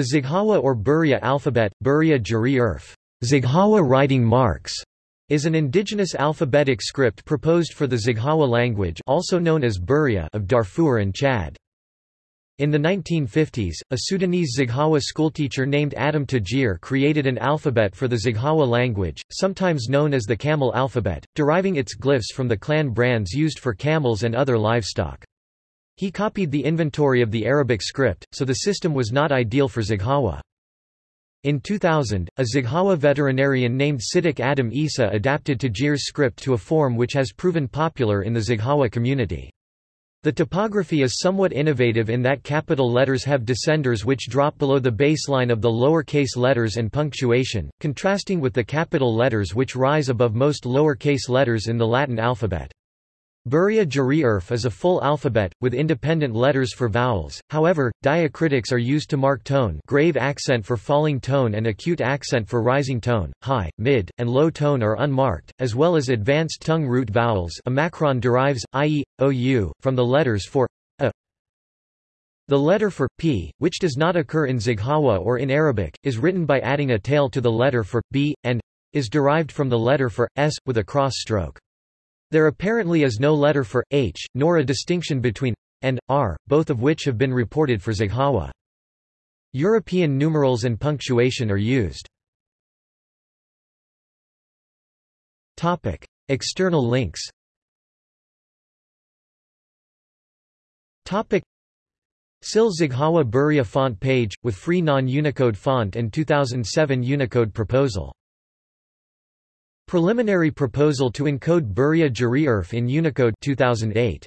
The Zaghawa or Buria alphabet, Buriya Jari Urf, writing marks, is an indigenous alphabetic script proposed for the Zaghawa language also known as Buriya of Darfur and Chad. In the 1950s, a Sudanese Zaghawa schoolteacher named Adam Tajir created an alphabet for the Zaghawa language, sometimes known as the camel alphabet, deriving its glyphs from the clan brands used for camels and other livestock. He copied the inventory of the Arabic script, so the system was not ideal for Zaghawa. In 2000, a Zaghawa veterinarian named Siddiq Adam Isa adapted Tajir's script to a form which has proven popular in the Zaghawa community. The typography is somewhat innovative in that capital letters have descenders which drop below the baseline of the lower-case letters and punctuation, contrasting with the capital letters which rise above most lower-case letters in the Latin alphabet. Buriya Jari Urf is a full alphabet, with independent letters for vowels, however, diacritics are used to mark tone grave accent for falling tone and acute accent for rising tone, high, mid, and low tone are unmarked, as well as advanced tongue root vowels omicron derives, i.e., ou, from the letters for a. The letter for p, which does not occur in Zaghawa or in Arabic, is written by adding a tail to the letter for b, and is derived from the letter for s, with a cross stroke. There apparently is no letter for h, nor a distinction between and r, both of which have been reported for Zaghawa. European numerals and punctuation are used. Topic: External links. Topic: SIL Zaghawa Buriya font page with free non-Unicode font and 2007 Unicode proposal. Preliminary proposal to encode Buriya Jari Urf in Unicode 2008.